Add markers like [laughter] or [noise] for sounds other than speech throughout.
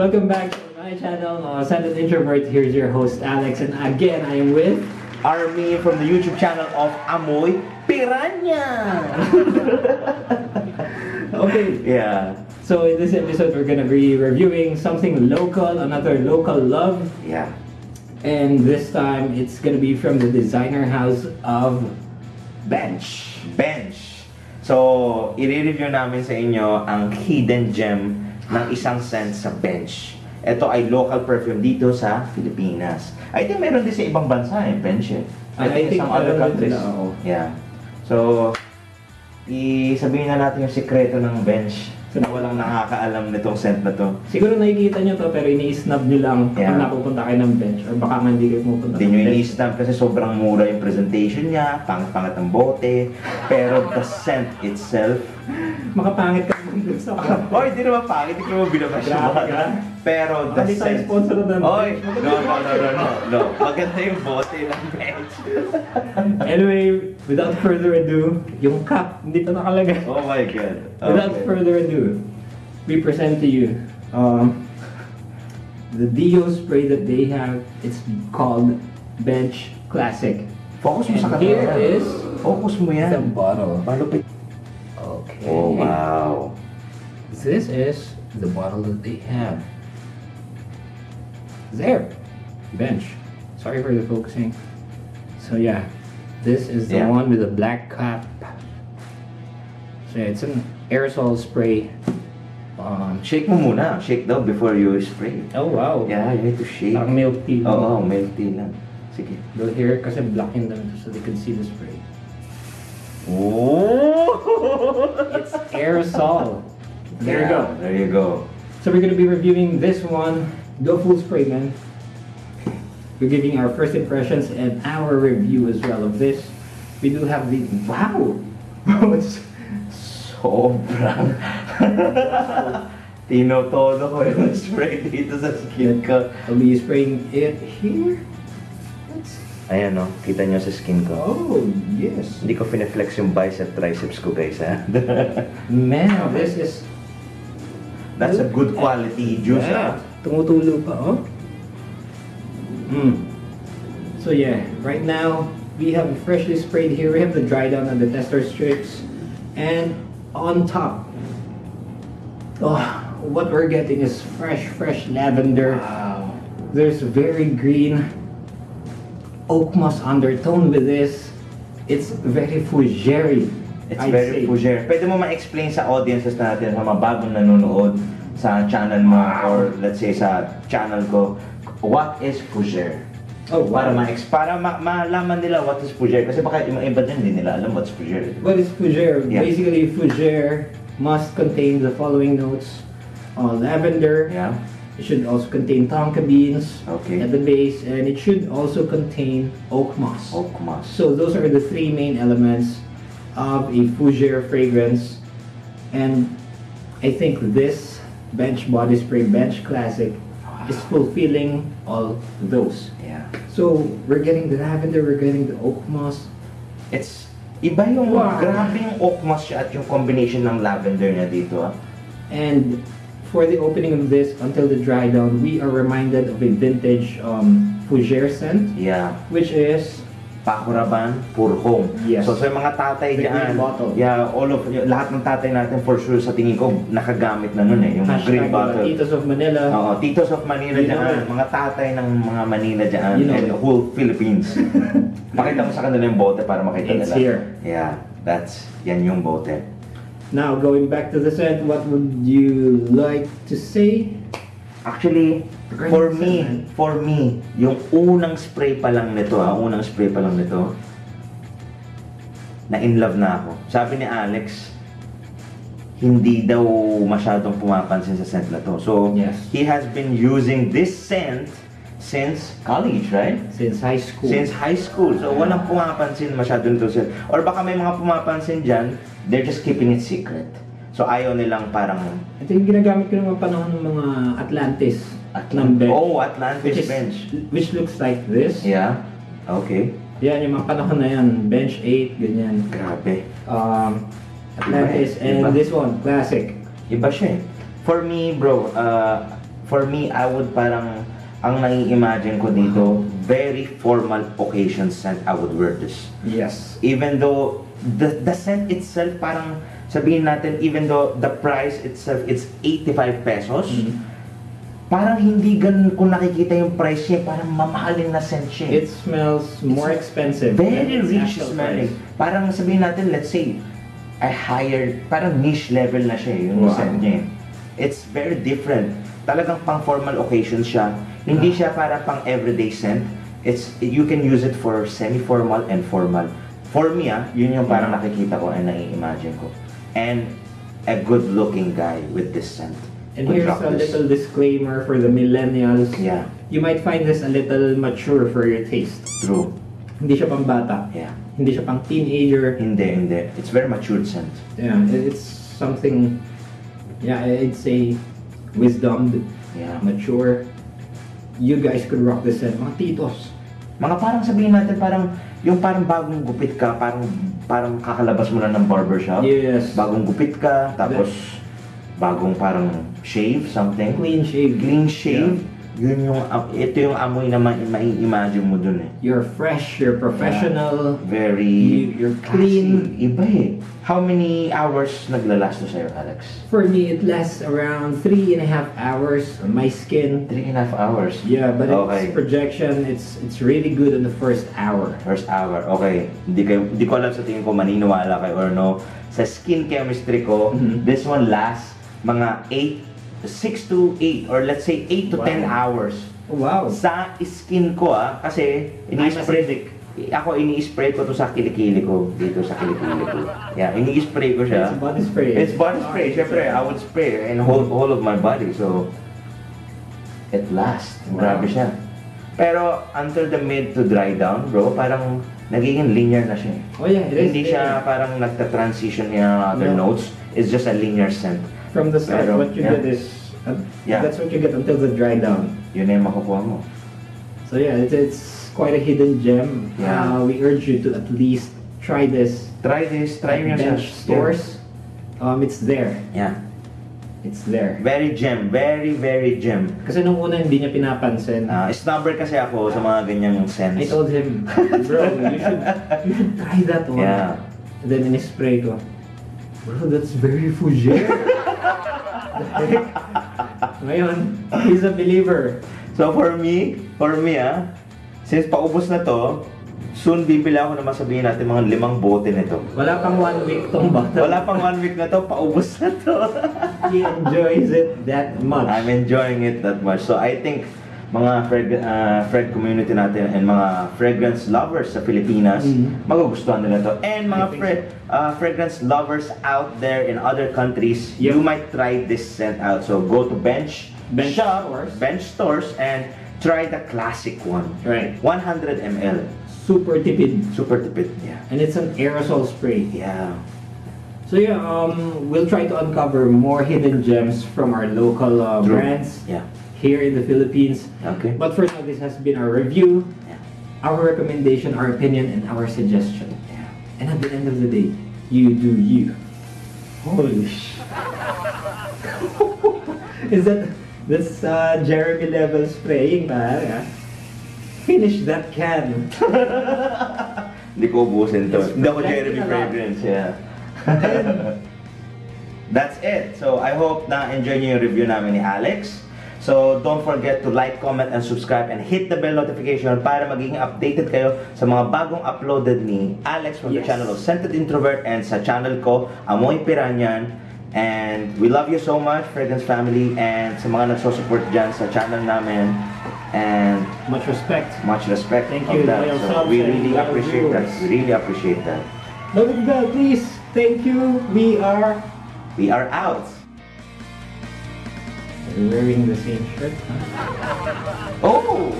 Welcome back to my channel, uh, Silent Introvert. Here's your host, Alex. And again, I am with... Army from the YouTube channel of Amoy Piranha. [laughs] Okay, yeah, so in this episode, we're gonna be reviewing something local, another local love. yeah. And this time, it's gonna be from the designer house of Bench. Bench. So, i-review namin sa inyo ang hidden gem ng isang scent sa Bench. Ito ay local perfume dito sa Pilipinas. I think meron din sa ibang bansa eh, Bench eh. I I think think some other countries. sila, oo. Yeah. So, i-sabihin na natin yung sikreto ng Bench na walang nakakaalam nitong scent na to. Siguro nakikita nyo to, pero ini-snub nyo lang kapag Yeah. napupunta kayo ng bench. Or baka nga hindi kayo pupunta Hindi nyo ini-stamp kasi sobrang mura yung presentation niya, pangit-pangat ang bote, pero the scent itself, Makapangit ka muna sa [laughs] Oy, di naman pangit, hindi ko naman Grabe ka. Pero the Hindi tayo sponsor ng Oy, no, no, no, no, no, no, maganda yung bote ng bench. [laughs] Anyway, without further ado, yung cup, hindi pa nakalagay. Oh my God. Without Okay. further ado, we present to you um, the Dio spray that they have. It's called Bench Classic. Focus mo sa And here camera. is Focus mo the yan. bottle. Malupit. Oh, wow. This is the bottle that they have. There. Bench. Sorry for the focusing. So yeah, this is the Yeah. one with the black cap. So yeah, it's an aerosol spray. Um, Shake mo muna. Shake daw before you spray. oh wow. Yeah, you need to shake. Parang milk tea. Oo, oh, milk tea lang. Sige. Go here kasi blocking them so they can see the spray. Oh! [laughs] It's aerosol. There you go. There you go. So we're gonna be reviewing this one. Go full spray, man. We're giving our first impressions and our review as well of this. We do have the wow. [laughs] It's- Sobrang. [laughs] Tinotodo ko yung spray dito sa skin ko. I'll be spraying it here. Let's- Ayan o, kita nyo sa skin ko. Oh yes, Hindi ko fine-flex yung bicep triceps ko guys ha. [laughs] man. This is That's a good quality juice Yeah. ha. Tumutulo pa, oh. Mm. So yeah, right now we have freshly sprayed here. We have the dry down and the tester strips, and on top, oh, what we're getting is fresh, fresh lavender. Wow. There's very green oak moss undertone with this. It's very fougere. It's I'd say. very fougere. Pwede mo ma-explain sa audiences natin, sa mga bagong nanonood sa channel mo or let's say sa channel ko, what is fougere? Oh, Para wow. ma para ma malaman nila what is fougere kasi baka yung iba din hindi nila alam what's fougere. What is fougere? Yeah. Basically, fougere must contain the following notes: uh, lavender. Yeah. It should also contain tonka beans Okay. at the base, and it should also contain oak moss. Oak moss. So those are the three main elements of a fougere fragrance, and I think this Bench Body Spray Bench Classic is fulfilling all those. Yeah. So we're getting the lavender, we're getting the oak moss, It's iba yung Wow. grabe yung oak moss siya at yung combination ng lavender niya dito ah. And for the opening of this until the dry down, we are reminded of a vintage um, Fougere scent, Yeah. which is Pakuraban, Purhong. Yes. So sa mga tatay The dyan, green bottle. yeah, all of, lahat ng tatay natin for sure sa tingin ko nakagamit na nun eh, yung hashtag green uh, bottle. Titos of Manila. Oo, Titos of Manila You dyan, mga tatay ng mga Manila dyan, You know and the whole Philippines. [laughs] Makita mo sa kanila yung bote para makita It's nila. here. Yeah, that's, yan yung bote. Now, going back to the scent, what would you like to say? Actually, for me, for me, yung unang spray pa lang nito, ah, unang spray pa lang nito, na in love na ako. Sabi ni Alex, hindi daw masyadong pumapansin sa scent na to. So, Yes. he has been using this scent since college, right? Since high school. Since high school. So, walang pumapansin masyado nito scent. Or baka may mga pumapansin dyan, they're just keeping it secret. So, ayaw nilang parang Ito yung ginagamit ko ng mga panahon ng mga Atlantis. ng bench. Oh, Atlantis which, is, bench. which looks like this. Yeah. Okay. Yan, yung mga panahon na yan. Bench 8, ganyan. Grabe. Um, Atlantis. Iba eh, And iba. this one, classic. Iba siya eh. For me, bro, uh, for me, I would parang, ang nai-imagine ko dito, very formal occasion scent, I would wear this. Yes. Even though, the, the scent itself, parang, sabihin natin, even though the price itself, it's 85 pesos, Mhm. parang hindi ganun kung nakikita yung price niya, parang mamahalin na scent siya. It smells more expensive. Very its rich smelling. price. Parang sabihin natin, let's say, a higher, parang niche level na siya yung Wow. scent niya. It's very different. Talagang pang formal occasion siya. Hindi siya para pang everyday scent. It's, you can use it for semi-formal and formal. For me ah, yun yung parang nakikita ko and nai-imagine ko. And a good-looking guy with this scent. And here's a this. little disclaimer for the millennials. Yeah, You might find this a little mature for your taste. true. Hindi siya pang bata. Yeah. Hindi siya pang teenager. Hindi, hindi. It's very matured scent. Yeah, it- it's something, yeah, I'd say wisdom, Yeah. mature. You guys could rock this set. Mga titos. Mga parang sabihin natin parang yung parang bagong gupit ka, parang parang kakalabas mo lang ng barbershop. Yes. Bagong gupit ka, tapos bagong parang shave, something. Clean shave. Clean shave. Yun yung, ito yung amoy na ma- mai-imagine mo dun eh. You're fresh, you're professional. Very You- you're clean. Kasi Iba eh. How many hours naglalast to sa'yo, Alex? For me, it lasts around three and a half hours on my skin. Three and a half hours. Yeah, but Okay. it's projection. It's it's really good in the first hour. First hour, okay. Hindi, kayo, hindi ko alam sa tingin ko maniniwala kayo or no. Sa skin chemistry ko, Mhm. this one lasts mga 8, 6 to 8 or let's say 8 to Wow. 10 hours. Wow. Sa skin ko ah, kasi acidic. ako ini-spray ko to sa kilikili ko, dito sa kilikili ko. Yeah, ini-spray ko siya. It's body spray. It's body spray, Ah, syempre, I would spray in whole, whole of my body, so it lasts. Wow. Grabe siya. Pero until the mid to dry down, bro, parang nagiging linear na siya. eh. Oh yeah, it is. Hindi siya parang nagta-transition niya other No. notes. It's just a linear scent. From the start, Pero, what you yeah. get is uh, Yeah. that's what you get until the dry down. Yun na yung makukuha mo. So yeah, it's, it's quite a hidden gem. Yeah. Uh, we urge you to at least try this. Try this, try siya. bench stores. Um, it's there. Yeah. It's there. Very gem, very, very gem. Kasi nung una hindi niya pinapansin. Ah, snobber kasi ako sa mga ganyang scents. I told him, bro, you should, you should try that one. Yeah. And then in-spray ko, bro, that's very fougere. [laughs] [laughs] Ngayon, he's a believer. So for me, for me ah, since paubos na to, soon bibili ako na masabihin natin mga limang bote nito. Wala pang one week tong bata. Wala pang one week na to, paubos na to. He enjoys it that much. I'm enjoying it that much. So I think mga frag uh, frag community natin and mga fragrance lovers sa Pilipinas, Mhm. magugustuhan nila to. And mga fra- uh, fragrance lovers out there in other countries, Yep. you might try this scent out. So go to Bench, Bench Shop, stores. Bench stores, and try the classic one. Right. 100 ml. Super tipid. Super tipid. Yeah. And it's an aerosol spray. Yeah. So yeah, um, we'll try to uncover more hidden gems from our local uh, brands Yeah. Here in the Philippines. Okay. But for now, this has been our review, Yeah. our recommendation, our opinion, and our suggestion. Yeah. And at the end of the day, you do you. Holy sh! [laughs] Is that this uh, Jeremy level spraying, pare? ah? Finish that can. [laughs] Hindi ko ubusin to. Hindi ako Jeremy. Fragrance, yeah. [laughs] That's it. So, I hope na enjoy niyo yung review namin ni Alex. So, don't forget to like, comment, and subscribe and hit the bell notification para maging updated kayo sa mga bagong uploaded ni Alex from the Yes. channel of Scented Introvert and sa channel ko, Amoy Piranyan. And we love you so much, Fragrance Family, and sa mga nagsosupport dyan sa channel namin. And Much respect. much respect Thank you, that. So we really appreciate that. viewers. We really appreciate that. At that, please. Thank you. We are We are out. Wearing the same shirt. Huh? [laughs] Oh!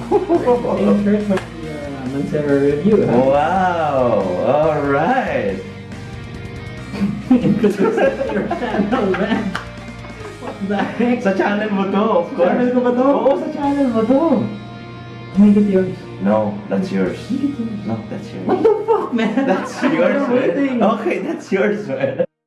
Same shirt for the uh, Mancera review. Huh? wow! All right. Because it's [laughs] your channel, man. What the heck? Sa channel mo to, of course. Channel ko ba to? Oo, sa channel mo to. Make it yours. No, that's yours. Make it yours. No, that's yours. What the fuck, man? That's [laughs] yours, I man. Okay, that's yours, man.